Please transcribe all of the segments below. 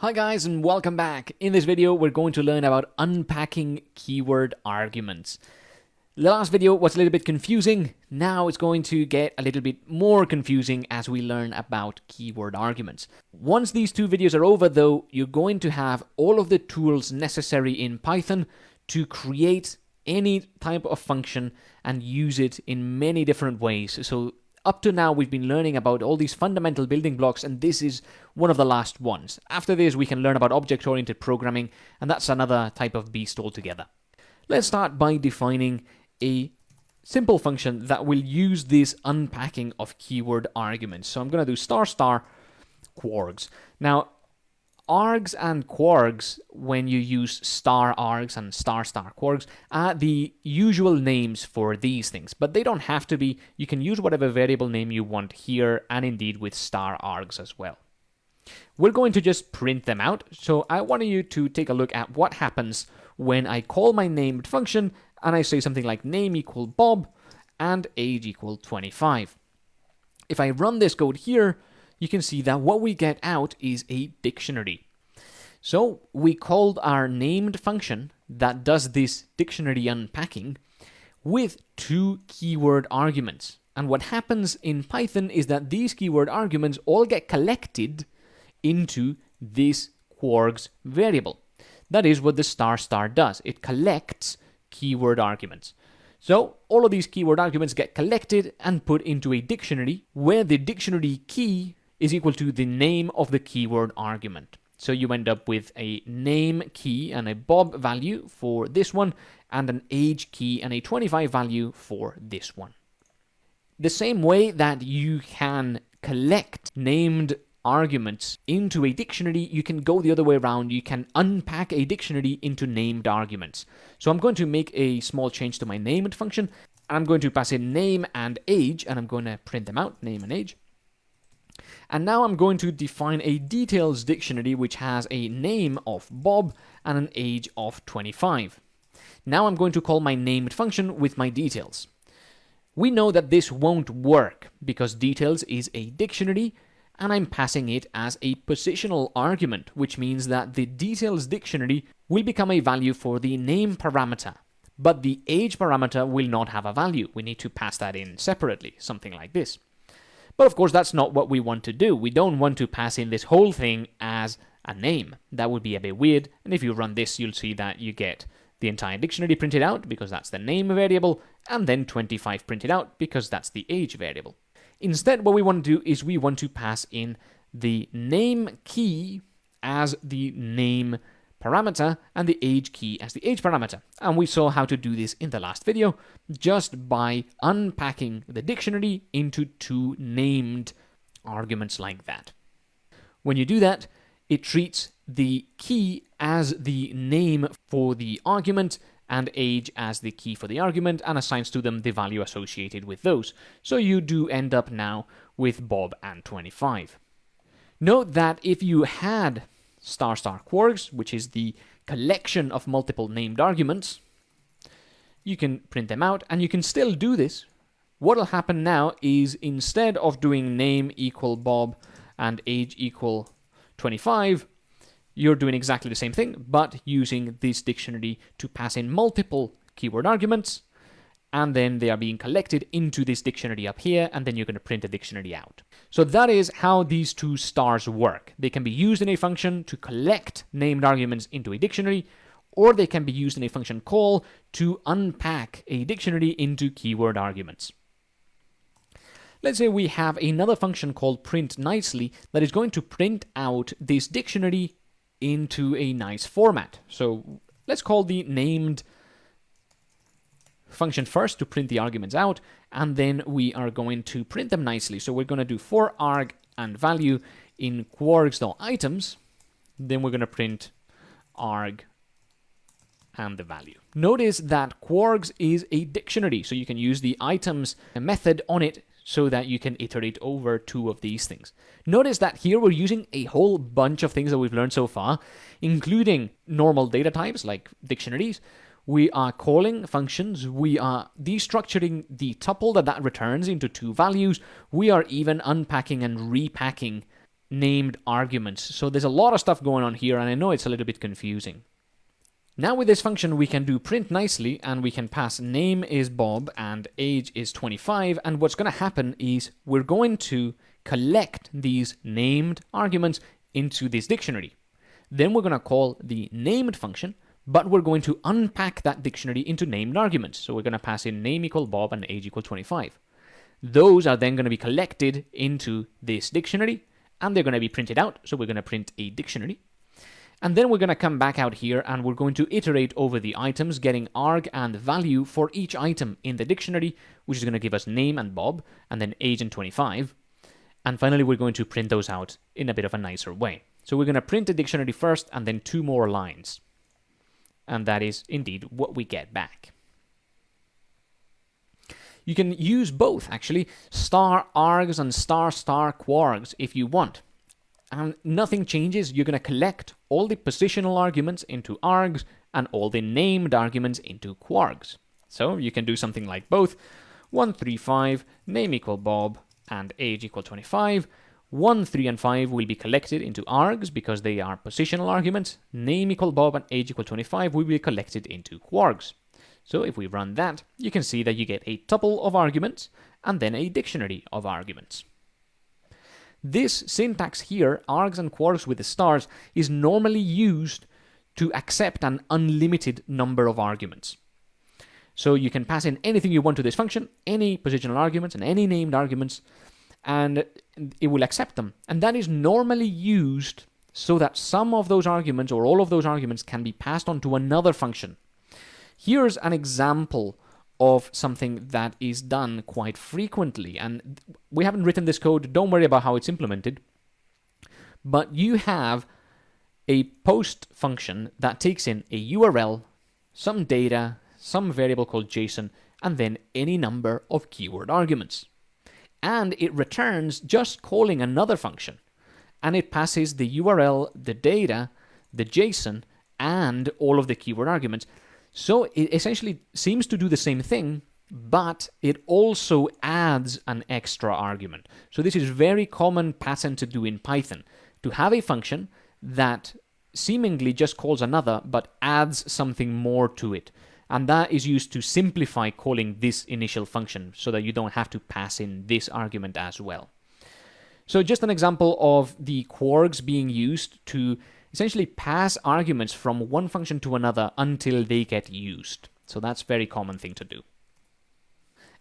Hi guys and welcome back. In this video we're going to learn about unpacking keyword arguments. The last video was a little bit confusing, now it's going to get a little bit more confusing as we learn about keyword arguments. Once these two videos are over though, you're going to have all of the tools necessary in Python to create any type of function and use it in many different ways. So up to now, we've been learning about all these fundamental building blocks, and this is one of the last ones. After this, we can learn about object-oriented programming, and that's another type of beast altogether. Let's start by defining a simple function that will use this unpacking of keyword arguments. So I'm going to do star star kwargs. Now, args and kwargs, when you use star args and star star kwargs, are the usual names for these things, but they don't have to be. You can use whatever variable name you want here, and indeed with star args as well. We're going to just print them out, so I want you to take a look at what happens when I call my named function and I say something like name equal Bob and age equal 25. If I run this code here, you can see that what we get out is a dictionary. So we called our named function that does this dictionary unpacking with two keyword arguments. And what happens in Python is that these keyword arguments all get collected into this kwargs variable. That is what the star star does. It collects keyword arguments. So all of these keyword arguments get collected and put into a dictionary where the dictionary key is equal to the name of the keyword argument. So you end up with a name key and a bob value for this one, and an age key and a 25 value for this one. The same way that you can collect named arguments into a dictionary, you can go the other way around. You can unpack a dictionary into named arguments. So I'm going to make a small change to my named function. I'm going to pass in name and age, and I'm going to print them out, name and age. And now I'm going to define a details dictionary which has a name of Bob and an age of 25. Now I'm going to call my named function with my details. We know that this won't work because details is a dictionary and I'm passing it as a positional argument, which means that the details dictionary will become a value for the name parameter, but the age parameter will not have a value. We need to pass that in separately, something like this. But of course, that's not what we want to do. We don't want to pass in this whole thing as a name. That would be a bit weird. And if you run this, you'll see that you get the entire dictionary printed out because that's the name variable, and then 25 printed out because that's the age variable. Instead, what we want to do is we want to pass in the name key as the name parameter and the age key as the age parameter. And we saw how to do this in the last video just by unpacking the dictionary into two named arguments like that. When you do that, it treats the key as the name for the argument and age as the key for the argument and assigns to them the value associated with those. So you do end up now with Bob and 25. Note that if you had star star kwargs, which is the collection of multiple named arguments. You can print them out, and you can still do this. What'll happen now is instead of doing name equal Bob and age equal 25, you're doing exactly the same thing, but using this dictionary to pass in multiple keyword arguments and then they are being collected into this dictionary up here, and then you're going to print a dictionary out. So that is how these two stars work. They can be used in a function to collect named arguments into a dictionary, or they can be used in a function call to unpack a dictionary into keyword arguments. Let's say we have another function called print nicely that is going to print out this dictionary into a nice format. So let's call the named function first to print the arguments out, and then we are going to print them nicely. So we're going to do for arg and value in kwargs.items, then we're going to print arg and the value. Notice that kwargs is a dictionary, so you can use the items method on it so that you can iterate over two of these things. Notice that here we're using a whole bunch of things that we've learned so far, including normal data types like dictionaries, we are calling functions, we are destructuring the tuple that that returns into two values, we are even unpacking and repacking named arguments. So there's a lot of stuff going on here, and I know it's a little bit confusing. Now with this function, we can do print nicely, and we can pass name is Bob and age is 25, and what's going to happen is we're going to collect these named arguments into this dictionary. Then we're going to call the named function, but we're going to unpack that dictionary into named arguments. So we're going to pass in name equal Bob and age equal 25. Those are then going to be collected into this dictionary, and they're going to be printed out. So we're going to print a dictionary. And then we're going to come back out here and we're going to iterate over the items, getting arg and value for each item in the dictionary, which is going to give us name and Bob, and then age and 25. And finally, we're going to print those out in a bit of a nicer way. So we're going to print the dictionary first and then two more lines. And that is indeed what we get back. You can use both, actually, star args and star star kwargs if you want. And nothing changes. You're going to collect all the positional arguments into args and all the named arguments into kwargs. So you can do something like both. 135, name equal Bob, and age equal 25. 1, 3, and 5 will be collected into args because they are positional arguments. Name equal Bob and age equal 25 will be collected into kwargs. So if we run that, you can see that you get a tuple of arguments and then a dictionary of arguments. This syntax here, args and kwargs with the stars, is normally used to accept an unlimited number of arguments. So you can pass in anything you want to this function, any positional arguments and any named arguments, and it will accept them. And that is normally used so that some of those arguments or all of those arguments can be passed on to another function. Here's an example of something that is done quite frequently. And we haven't written this code, don't worry about how it's implemented. But you have a post function that takes in a URL, some data, some variable called JSON, and then any number of keyword arguments. And it returns just calling another function. And it passes the URL, the data, the JSON, and all of the keyword arguments. So it essentially seems to do the same thing, but it also adds an extra argument. So this is very common pattern to do in Python, to have a function that seemingly just calls another, but adds something more to it. And that is used to simplify calling this initial function so that you don't have to pass in this argument as well. So just an example of the kwargs being used to essentially pass arguments from one function to another until they get used. So that's very common thing to do.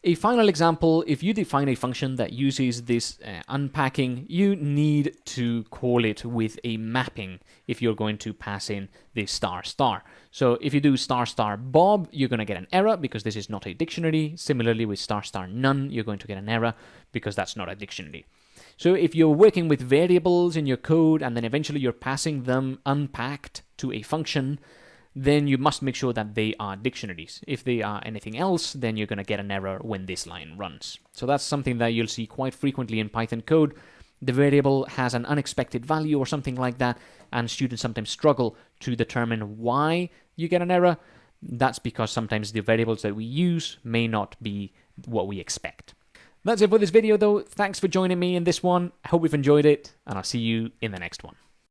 A final example, if you define a function that uses this uh, unpacking, you need to call it with a mapping if you're going to pass in this star star. So if you do star star bob, you're going to get an error because this is not a dictionary. Similarly with star star none, you're going to get an error because that's not a dictionary. So if you're working with variables in your code and then eventually you're passing them unpacked to a function, then you must make sure that they are dictionaries. If they are anything else, then you're going to get an error when this line runs. So that's something that you'll see quite frequently in Python code. The variable has an unexpected value or something like that, and students sometimes struggle to determine why you get an error. That's because sometimes the variables that we use may not be what we expect. That's it for this video though. Thanks for joining me in this one. I hope you've enjoyed it, and I'll see you in the next one.